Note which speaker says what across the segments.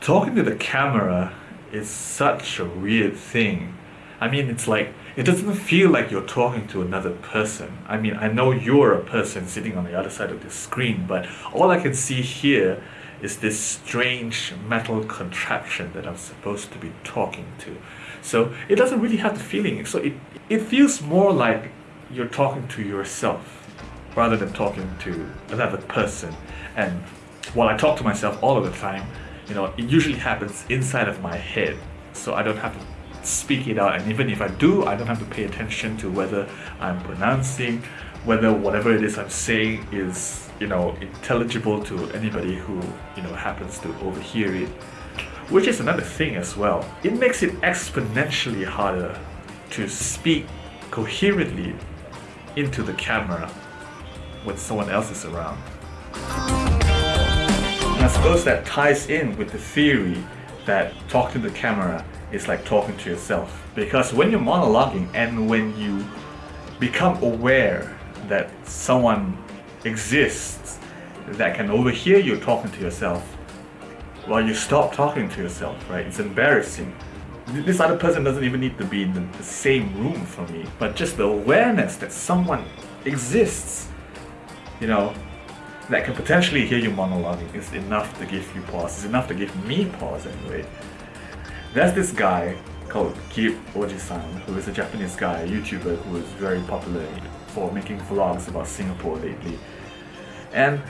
Speaker 1: Talking to the camera is such a weird thing. I mean, it's like, it doesn't feel like you're talking to another person. I mean, I know you're a person sitting on the other side of the screen, but all I can see here is this strange metal contraption that I'm supposed to be talking to. So it doesn't really have the feeling. So it, it feels more like you're talking to yourself rather than talking to another person. And while I talk to myself all of the time, you know, it usually happens inside of my head. So I don't have to speak it out. And even if I do, I don't have to pay attention to whether I'm pronouncing, whether whatever it is I'm saying is, you know, intelligible to anybody who, you know, happens to overhear it. Which is another thing as well. It makes it exponentially harder to speak coherently into the camera when someone else is around. And I suppose that ties in with the theory that talking to the camera is like talking to yourself. Because when you're monologuing and when you become aware that someone exists that can overhear you talking to yourself, well, you stop talking to yourself, right? It's embarrassing. This other person doesn't even need to be in the, the same room for me, but just the awareness that someone exists, you know, that can potentially hear you monologuing is enough to give you pause. It's enough to give me pause anyway. There's this guy called Kip Ojisan, who is a Japanese guy, a YouTuber who is very popular for making vlogs about Singapore lately. And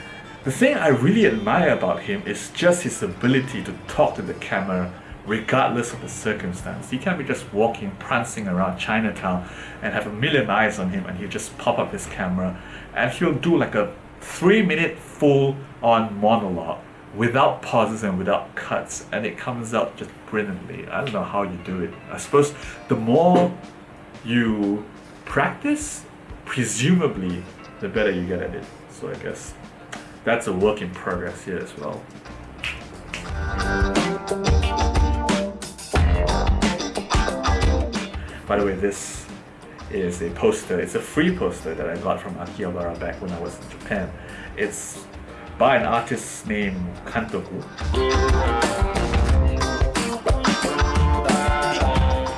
Speaker 1: the thing I really admire about him is just his ability to talk to the camera regardless of the circumstance. He can be just walking, prancing around Chinatown and have a million eyes on him and he'll just pop up his camera and he'll do like a three minute full on monologue without pauses and without cuts and it comes out just brilliantly. I don't know how you do it. I suppose the more you practice, presumably the better you get at it. So I guess that's a work in progress here as well. By the way, this is a poster. It's a free poster that I got from Akihabara back when I was in Japan. It's by an artist named Kantoku.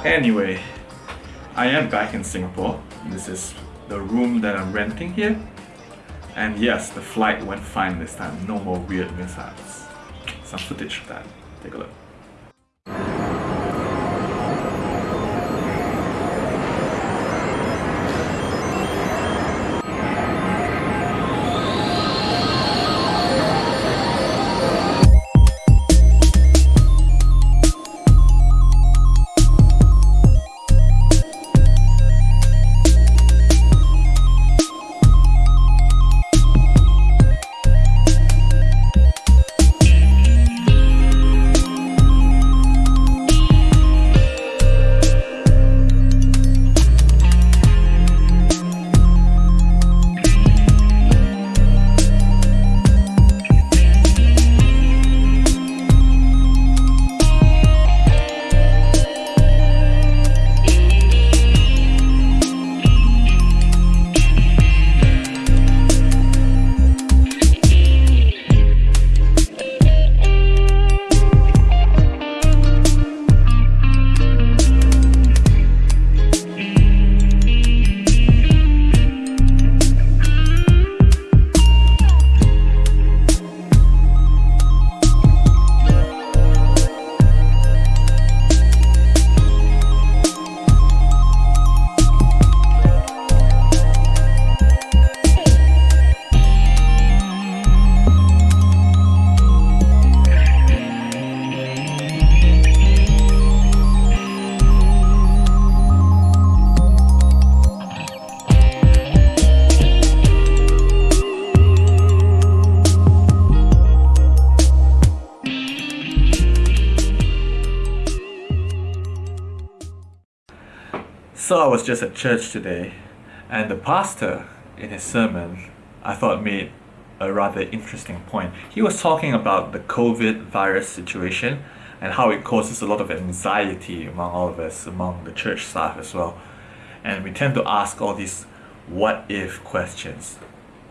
Speaker 1: Anyway, I am back in Singapore. This is the room that I'm renting here. And yes, the flight went fine this time. No more weird mishaps. Some footage of that. Take a look. So I was just at church today, and the pastor, in his sermon, I thought made a rather interesting point. He was talking about the COVID virus situation and how it causes a lot of anxiety among all of us, among the church staff as well. And we tend to ask all these what if questions.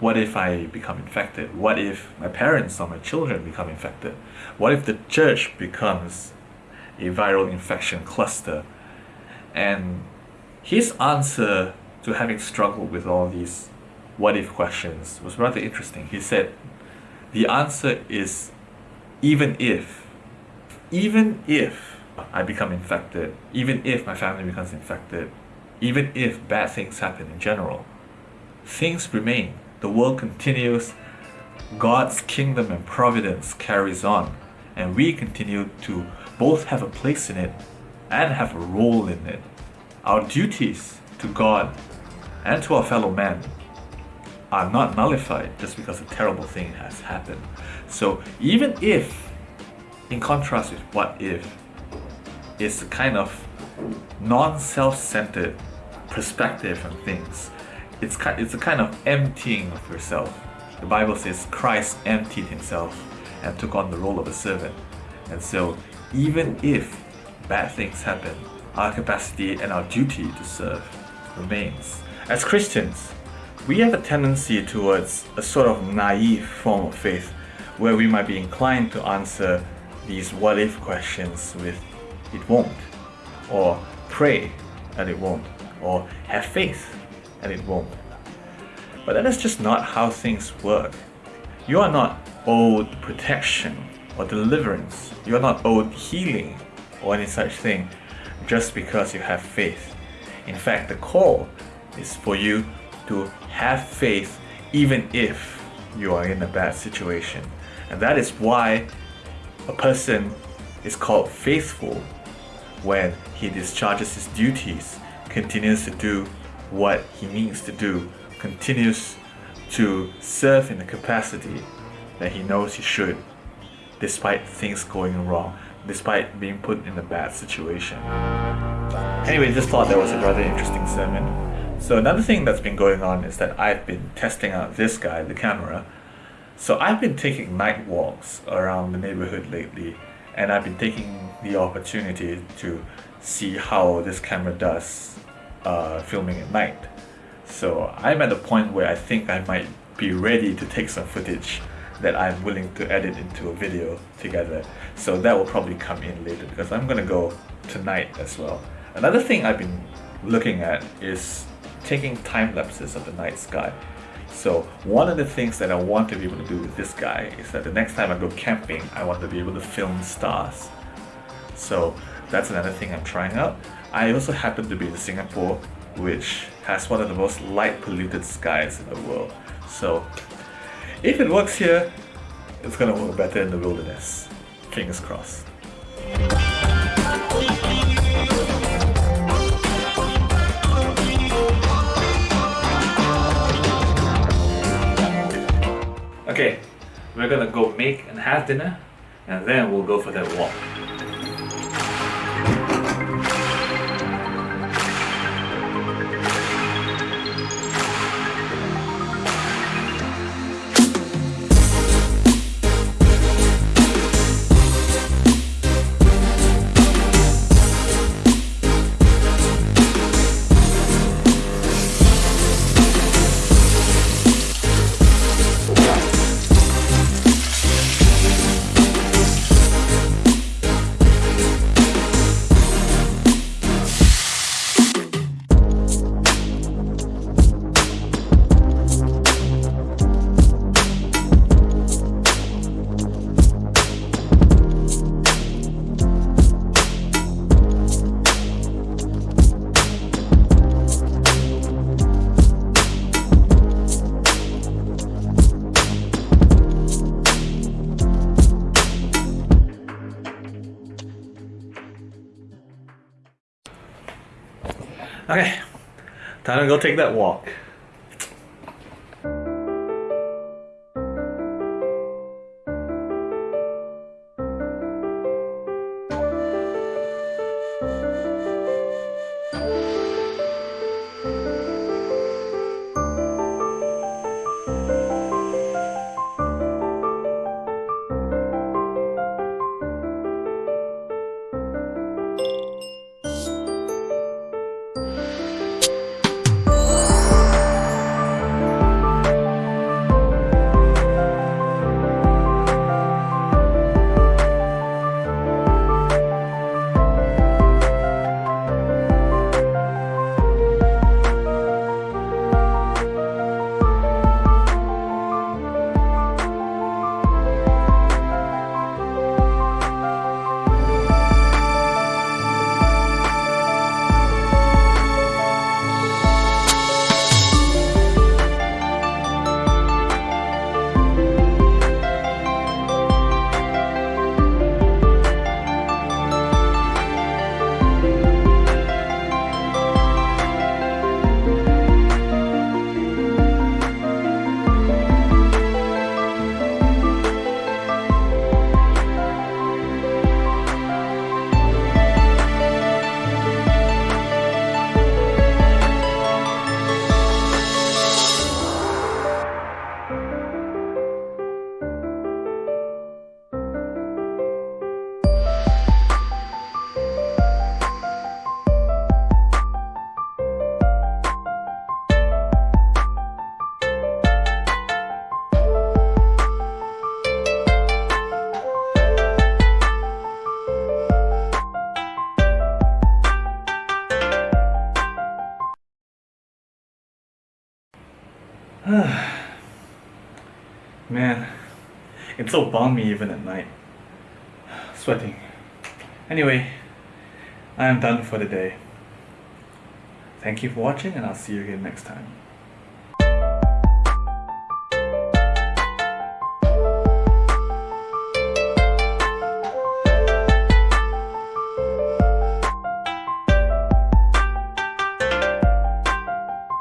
Speaker 1: What if I become infected? What if my parents or my children become infected? What if the church becomes a viral infection cluster? And his answer to having struggled with all these what if questions was rather interesting. He said, The answer is even if, even if I become infected, even if my family becomes infected, even if bad things happen in general, things remain. The world continues, God's kingdom and providence carries on, and we continue to both have a place in it and have a role in it. Our duties to God and to our fellow men are not nullified just because a terrible thing has happened. So even if, in contrast with what if, it's a kind of non-self-centered perspective on things. It's, it's a kind of emptying of yourself. The Bible says Christ emptied himself and took on the role of a servant. And so even if bad things happen, our capacity and our duty to serve remains. As Christians, we have a tendency towards a sort of naive form of faith where we might be inclined to answer these what if questions with it won't, or pray and it won't, or have faith and it won't. But that is just not how things work. You are not owed protection or deliverance. You are not owed healing or any such thing just because you have faith. In fact, the call is for you to have faith even if you are in a bad situation. And that is why a person is called faithful when he discharges his duties, continues to do what he needs to do, continues to serve in the capacity that he knows he should, despite things going wrong, despite being put in a bad situation. Anyway, just thought that was a rather interesting sermon. So another thing that's been going on is that I've been testing out this guy, the camera. So I've been taking night walks around the neighborhood lately and I've been taking the opportunity to see how this camera does uh, filming at night. So I'm at the point where I think I might be ready to take some footage that I'm willing to edit into a video together. So that will probably come in later because I'm gonna go tonight as well. Another thing I've been looking at is taking time lapses of the night sky. So one of the things that I want to be able to do with this guy is that the next time I go camping, I want to be able to film stars. So that's another thing I'm trying out. I also happen to be in Singapore, which has one of the most light polluted skies in the world. So if it works here, it's gonna work better in the wilderness. Fingers crossed. Okay, we're gonna go make and have dinner and then we'll go for that walk. Time to go take that walk. It's so balmy even at night. Sweating. Anyway, I am done for the day. Thank you for watching and I'll see you again next time.